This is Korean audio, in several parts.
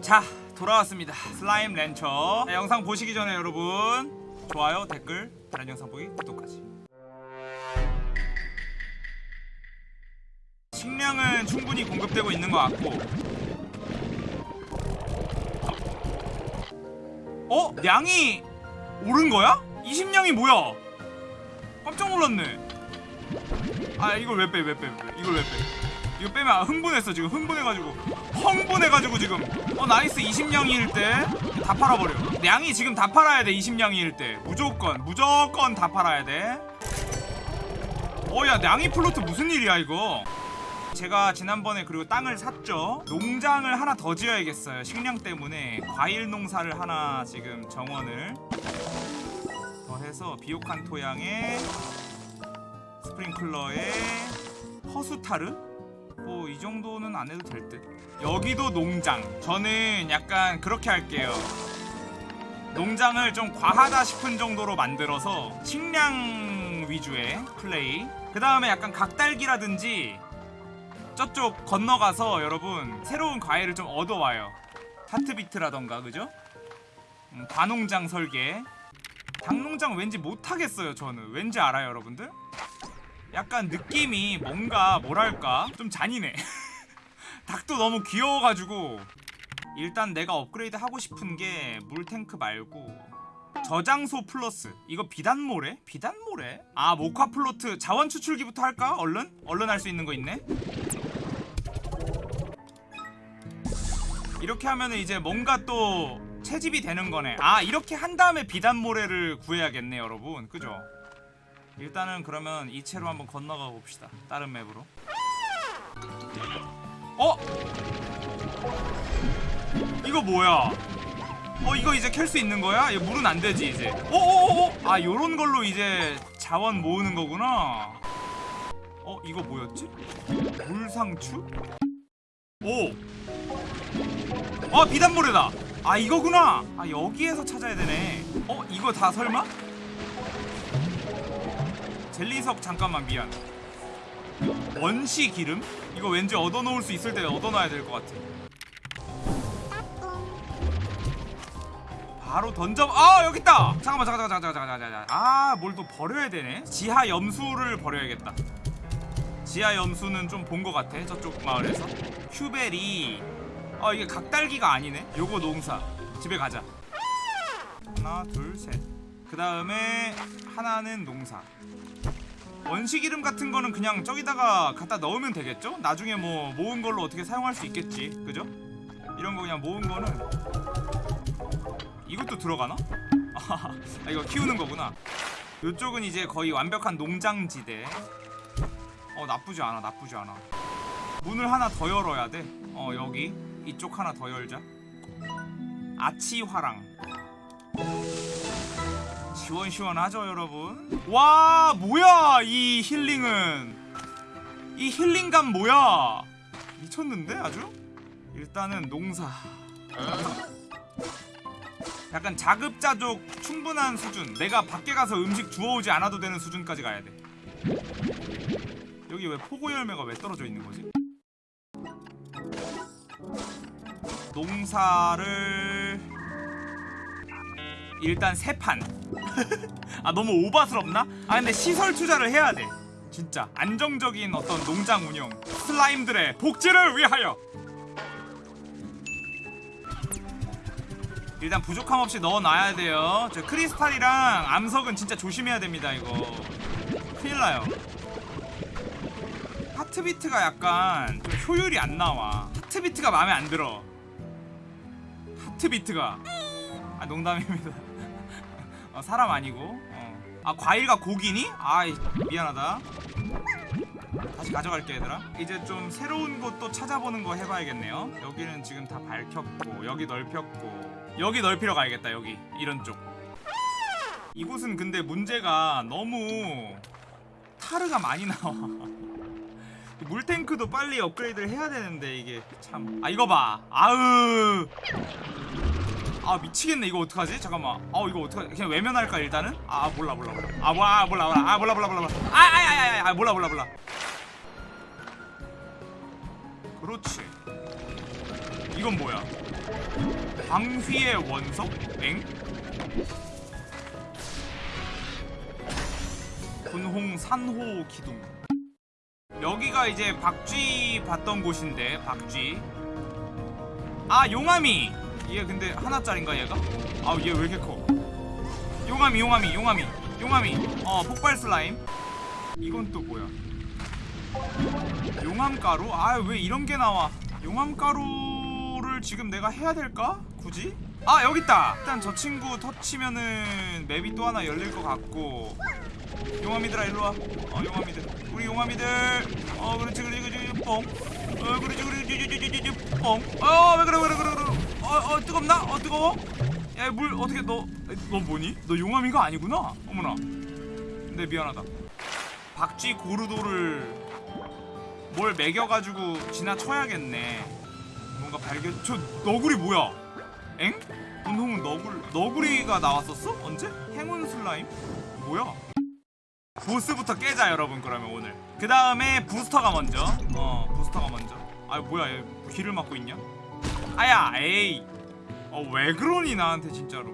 자 돌아왔습니다 슬라임 렌처 자, 영상 보시기 전에 여러분 좋아요 댓글 다른 영상 보기 구독까지 식량은 충분히 공급되고 있는 것 같고 어? 양이 오른 거야? 20량이 뭐야? 깜짝 놀랐네 아 이걸 왜 빼 왜 빼 왜 빼? 이걸 왜 빼? 이거 빼면 흥분했어 지금. 흥분해가지고. 흥분해가지고 지금. 어 nice. 20량일 때 다 팔아버려. 양이 지금 다 팔아야 돼 20량일 때. 무조건 무조건 다 팔아야 돼. 어야 양이 plort 무슨 일이야 이거? 제가 지난번에 그리고 땅을 샀죠? 농장을 하나 더 지어야겠어요 식량 때문에. 과일 농사를 하나 지금 정원을 더 해서 비옥한 토양에 스프링클러에 허수타르 뭐 이 정도는 안 해도 될 듯. 여기도 농장. 저는 약간 그렇게 할게요. 농장을 좀 과하다 싶은 정도로 만들어서 식량 위주의 플레이. 그 다음에 약간 각달기라든지 저쪽 건너가서 여러분 새로운 과일을 좀 얻어와요. 하트비트라던가 그죠? 음, 과농장 설계. 닭농장 왠지 못하겠어요 저는. 왠지 알아요 여러분들? 약간 느낌이 뭔가 뭐랄까 좀 잔인해 닭도 너무 귀여워가지고 일단 내가 업그레이드 하고 싶은 게 물탱크 말고 저장소 플러스 이거 비단모래? 비단모래? 아 모카 plort 자원 추출기부터 할까? 얼른? 얼른 할 수 있는 거 있네 이렇게 하면은 이제 뭔가 또 채집이 되는 거네 아 이렇게 한 다음에 비단모래를 구해야겠네 여러분 그죠? 일단은 그러면 이 채로 한번 건너가 봅시다 다른 맵으로 어? 이거 뭐야 어 이거 이제 캘 수 있는 거야? 이거 물은 안 되지 이제 어어어어 아 요런 걸로 이제 자원 모으는 거구나 어 이거 뭐였지? 물상추? 오! 어 비단모래다 아 이거구나 아 여기에서 찾아야 되네 어 이거 다 설마? 젤리석 잠깐만 미안. 원시 기름? 이거 왠지 얻어놓을 수 있을 때 얻어놔야 될 것 같아. 바로 던져 아 여기 있다! 잠깐만 잠깐 잠깐 잠깐 잠깐 잠깐 아뭘 또 버려야 되네? 지하 염수를 버려야겠다. 지하 염수는 좀 본 것 같아 저쪽 마을에서. 큐베리. 아 이게 각달기가 아니네? 요거 농사. 집에 가자. 하나 둘셋그 다음에 하나는 농사 원시기름 같은 거는 그냥 저기다가 갖다 넣으면 되겠죠? 나중에 뭐 모은 걸로 어떻게 사용할 수 있겠지. 그죠? 이런 거 그냥 모은 거는 이것도 들어가나? 아 이거 키우는 거구나. 이쪽은 이제 거의 완벽한 농장지대. 어 나쁘지 않아 나쁘지 않아. 문을 하나 더 열어야 돼어 여기. 이쪽 하나 더 열자. 아치화랑 시원시원하죠 여러분? 와 뭐야 이 힐링은? 이 힐링감 뭐야? 미쳤는데 아주? 일단은 농사. 약간 자급자족 충분한 수준. 내가 밖에 가서 음식 주워오지 않아도 되는 수준까지 가야 돼. 여기 왜 포고 열매가 왜 떨어져 있는 거지? 농사를 일단 세판. 아 너무 오바스럽나? 아 근데 시설 투자를 해야 돼. 진짜 안정적인 어떤 농장 운영 슬라임들의 복지를 위하여. 일단 부족함 없이 넣어놔야 돼요. 저 크리스탈이랑 암석은 진짜 조심해야 됩니다 이거. 큰일나요. 하트비트가 약간 좀 효율이 안 나와. 하트비트가 마음에 안 들어. 하트비트가. 아 농담입니다 어, 사람 아니고. 어. 아 과일과 고기니? 아 미안하다. 다시 가져갈게 얘들아. 이제 좀 새로운 곳 또 찾아보는 거 해봐야겠네요. 여기는 지금 다 밝혔고 여기 넓혔고. 여기 넓히러 가야겠다 여기. 이런 쪽. 이곳은 근데 문제가 너무 타르가 많이 나와. 물탱크도 빨리 업그레이드를 해야 되는데 이게 참. 아 이거 봐. 아으 아 미치겠네 이거 어떡하지? 잠깐만 아 이거 어떡하지? 그냥 외면할까 일단은? 아 몰라 몰라 몰라 아 몰라 몰라 몰라 아 몰라 몰라 몰라 아아아아 아, 몰라 몰라 몰라 그렇지 이건 뭐야 광휘의 원석? 엥? 분홍 산호 기둥 여기가 이제 박쥐 봤던 곳인데 박쥐 아 용암이 얘 근데 하나짜린가 얘가? 아얘왜 이렇게 커? 용암이 용암이 용암이 용암이. 어 폭발 슬라임. 이건 또 뭐야? 용암가루? 아 왜 이런 게 나와? 용암가루를 지금 내가 해야 될까? 굳이? 아 여기 있다! 일단 저 친구 터치면은 맵이 또 하나 열릴 것 같고. 용암이들아 일로와. 어 용암이들. 우리 용암이들. 어 그렇지 그렇지 그렇지. 뽕어 그렇지 그렇지 뽕어왜 그래 왜 그래 그래 그래 어 어 뜨겁나? 어 뜨거워? 야 물 어떻게 너 너 뭐니? 너 용암이가 아니구나 어머나 근데 미안하다 박쥐 고르도를 뭘 매겨가지고 지나쳐야겠네 뭔가 발견 저 너구리 뭐야 엥? 분홍은 너굴 너구리가 나왔었어? 언제? 행운 슬라임? 뭐야? 보스부터 깨자 여러분 그러면 오늘 그 다음에 부스터가 먼저 어 부스터가 먼저 아 뭐야 얘 귀를 막고 있냐 아야 에이 어 왜 그러니 나한테 진짜로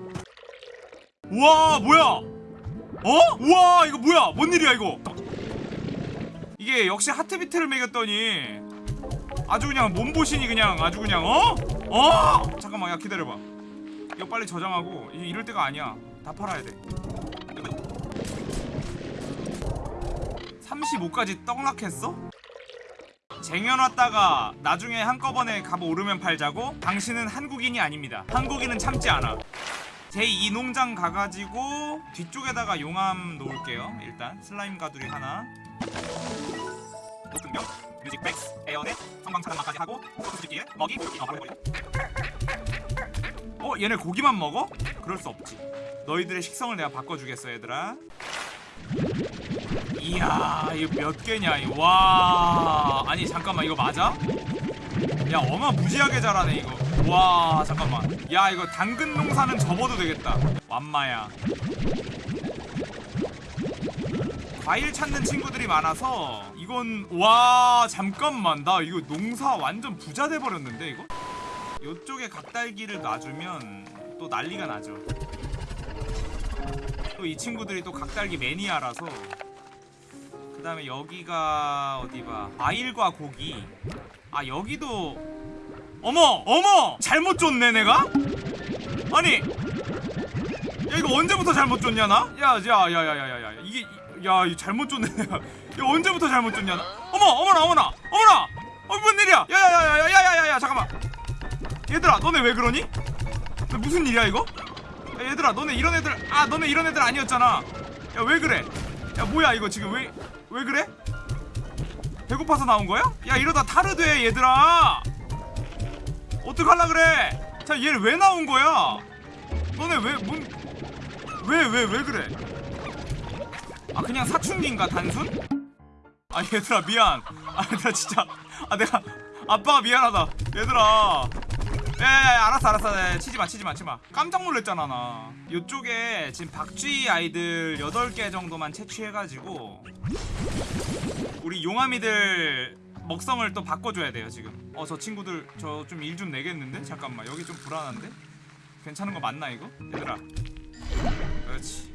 우와 뭐야 어? 우와 이거 뭐야 뭔 일이야 이거 이게 역시 하트비트를 매겼더니 아주 그냥 몸보신이 그냥 아주 그냥 어? 어? 잠깐만 야 기다려봐 이거 빨리 저장하고 이- 이럴 때가 아니야 다 팔아야 돼 35까지 떡락했어? 쟁여놨다가 나중에 한꺼번에 값 오르면 팔자고? 당신은 한국인이 아닙니다. 한국인은 참지 않아. 제2 농장 가가지고 뒤쪽에다가 용암 놓을게요 일단. 슬라임 가두리 하나. 높은 벽 music box air net 성광 차단막까지 하고 소각기에 먹이? 어 버려 버려? 어 얘네 고기만 먹어? 그럴 수 없지. 너희들의 식성을 내가 바꿔주겠어 얘들아 이야 이거 몇 개냐 이거 와. 아니 잠깐만 이거 맞아? 야 어마무지하게 잘하네 이거. 와 잠깐만. 야 이거 당근 농사는 접어도 되겠다. 완마야. 과일 찾는 친구들이 많아서 이건 와 잠깐만. 나 이거 농사 완전 부자 돼버렸는데 이거? 요쪽에 각달기를 놔주면 또 난리가 나죠. 또 이 친구들이 또 각달기 매니아라서 그 다음에 여기가 어디봐 과일과 고기 아 여기도 어머 어머 잘못 줬네 내가 아니 야 이거 언제부터 잘못 줬냐 나? 야야야야야야야 이게 이- 야 이거 잘못 줬네 내가 이거 언제부터 잘못 줬냐 나? 어머 어머나 어머나 어머나 어뭔 일이야 야야야야야야야야 잠깐만 얘들아 너네 왜 그러니? 너 무슨 일이야 이거? 야, 얘들아 너네 이런 애들 아 너네 이런 애들 아니었잖아 야 왜 그래 야 뭐야 이거 지금? 왜 왜 그래? 배고파서 나온 거야? 야 이러다 타르돼 얘들아. 어떡할라 그래? 자 얘를 왜 나온 거야? 너네 왜뭔왜 왜 왜 그래? 아 그냥 사춘기인가 단순? 아 얘들아 미안. 아 얘들아 진짜 아 내가 아빠가 미안하다. 얘들아 알았어 알았어 야, 치지마 치지마 치지마 깜짝 놀랐잖아 나 요쪽에 지금 박쥐 아이들 8개 정도만 채취해가지고 우리 용암이들 먹성을 또 바꿔줘야 돼요 지금 어 저 친구들 저 좀 일 좀 내겠는데? 잠깐만 여기 좀 불안한데? 괜찮은 거 맞나 이거? 얘들아 그렇지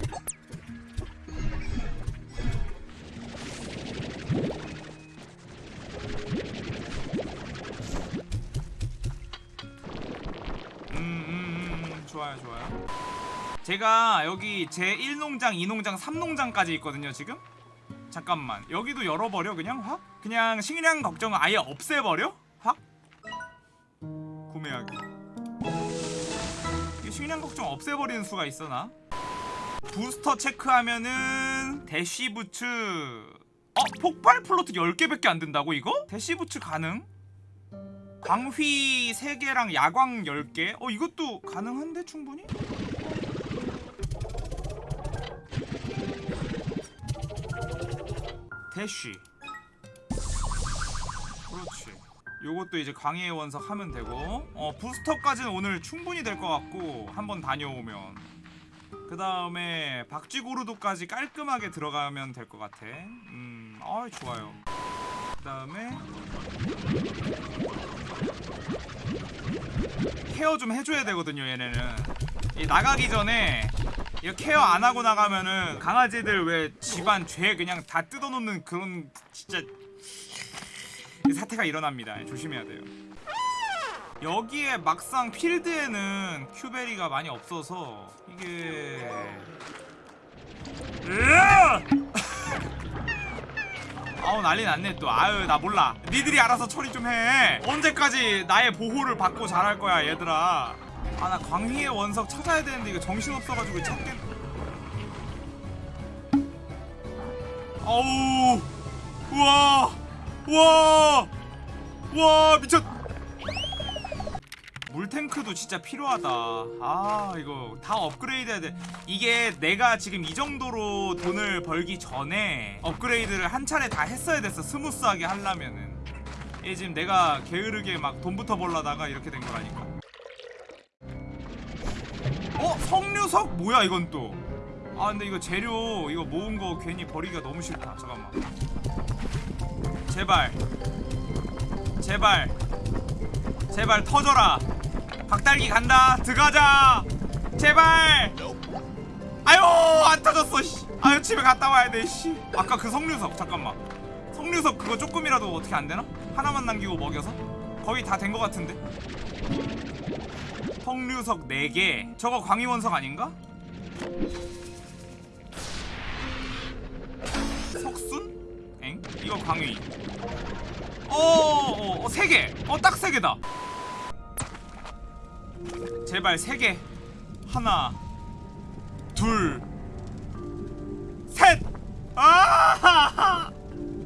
좋아요, 좋아요. 제가 여기 제 1농장, 2농장, 3농장까지 있거든요, 지금? 잠깐만. 여기도 열어버려, 그냥 확? 그냥 식량 걱정을 아예 없애버려? 확? 구매하기. 이 식량 걱정 없애버리는 수가 있어, 나? 부스터 체크하면은 대시부츠 어? 폭발 플로트 10개밖에 안 된다고 이거? 대시부츠 가능? 광휘 3개랑 야광 10개? 어 이것도 가능한데 충분히? 대쉬. 그렇지. 요것도 이제 광해의 원석 하면 되고. 어 부스터까지는 오늘 충분히 될 것 같고 한번 다녀오면. 그 다음에 박쥐고르도까지 깔끔하게 들어가면 될 것 같아. 음, 아 좋아요 그 다음에 케어 좀 해줘야 되거든요 얘네는. 이 나가기 전에 이거 케어 안 하고 나가면은 강아지들 왜 집안 죄 그냥 다 뜯어놓는 그런 진짜 사태가 일어납니다. 조심해야 돼요. 여기에 막상 필드에는 큐베리가 많이 없어서 이게 으아! 아우 난리 났네 또. 아유 나 몰라. 니들이 알아서 처리 좀 해. 언제까지 나의 보호를 받고 자랄 거야 얘들아. 아 나 광휘의 원석 찾아야 되는데 이거 정신없어가지고 찾겠 어우 우와 우와 우와 미쳤 물탱크도 진짜 필요하다. 아 이거 다 업그레이드 해야 돼. 이게 내가 지금 이 정도로 돈을 벌기 전에 업그레이드를 한 차례 다 했어야 됐어 smooth하게 하려면은. 이게 지금 내가 게으르게 막 돈부터 벌라다가 이렇게 된 거라니까. 어? 석류석? 뭐야 이건 또? 아 근데 이거 재료 이거 모은 거 괜히 버리기가 너무 싫다. 잠깐만. 제발. 제발. 제발 터져라 박달기 간다. 들어가자. 제발. 아유 안 터졌어 씨. 아유 집에 갔다 와야 돼씨. 아까 그 석류석 잠깐만. 석류석 그거 조금이라도 어떻게 안 되나? 하나만 남기고 먹여서? 거의 다된거 같은데? 석류석 4개. 저거 광희원석 아닌가? 석순? 엥? 이거 광희. 어, 어, 어, 세 개. 어, 딱세 개다. 제발 세 개. 하나, 둘, 셋. 아!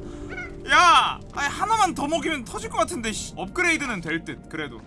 야, 하나만 더 먹이면 터질 것 같은데. 씨. 업그레이드는 될 듯. 그래도.